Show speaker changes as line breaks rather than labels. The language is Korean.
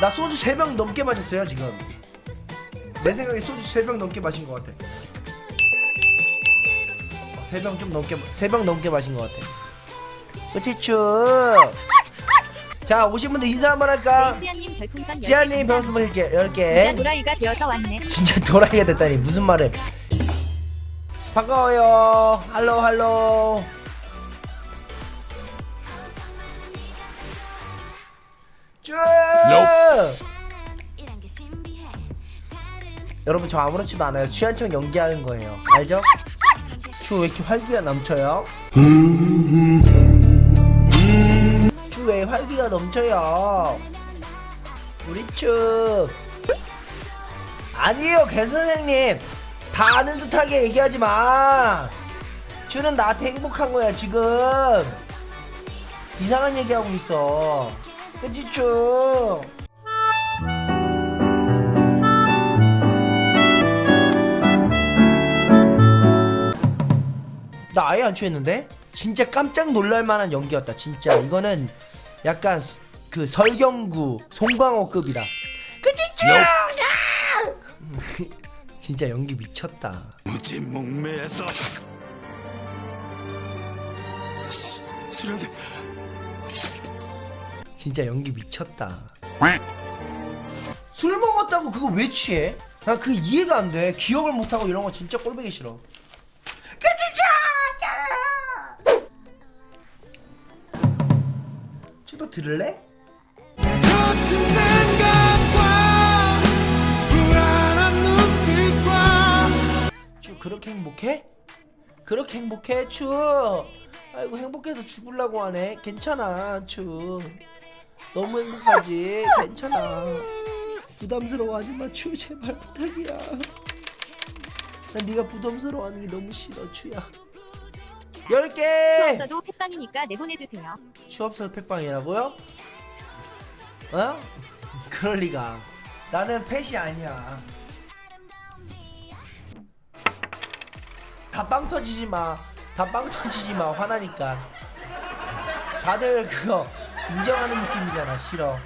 나 소주 3병 넘게 마셨어요 지금. 내 생각에 소주 3병 넘게 마신 것 같아. 3병 좀 넘게 3병 넘게 마신 것 같아. 그치 쭉자 오신 분들 인사 한번 할까?
지아님 별풍선
지아님 별풍선 10개 10개.
진짜 도라이가 되어서 왔네.
진짜 도라이가 됐다니 무슨 말을. 반가워요. 할로 할로 쭉! 여러분 저 아무렇지도 않아요. 취한척 연기하는 거예요. 알죠? 쭉왜 이렇게 활기가 넘쳐요? 쭉왜 활기가 넘쳐요? 우리 축 아니에요 개 선생님! 다 아는 듯하게 얘기하지 마! 쭈는 나한테 행복한 거야 지금! 이상한 얘기하고 있어 그치 쭈나 아예 안 취했는데? 진짜 깜짝 놀랄만한 연기였다 진짜. 이거는 약간 스- 그 설경구 송광호급이다. 그치 쭈 진짜 연기 미쳤다.
무지 목매에서. 수- 수련대
진짜 연기 미쳤다. 술 먹었다고 그거 왜 취해? 난 그게 이해가 안 돼. 기억을 못하고 이런 거 진짜 꼴보기 싫어. 그 진짜 추도 들을래? 추 그렇게 행복해? 그렇게 행복해? 추 아이고 행복해서 죽을라고 하네. 괜찮아 추 너무 행복하지 괜찮아 부담스러워하지 마 추 제발 부탁이야 난 네가 부담스러워하는 게 너무 싫어 추야
수
10개
없어도 팩빵이니까 내보내주세요.
취업서 팩빵이라고요? 어? 그럴 리가. 나는 펫이 아니야. 다 빵 터지지 마. 다 빵 터지지 마. 화나니까. 다들 그거 인정하는 느낌이잖아. 싫어.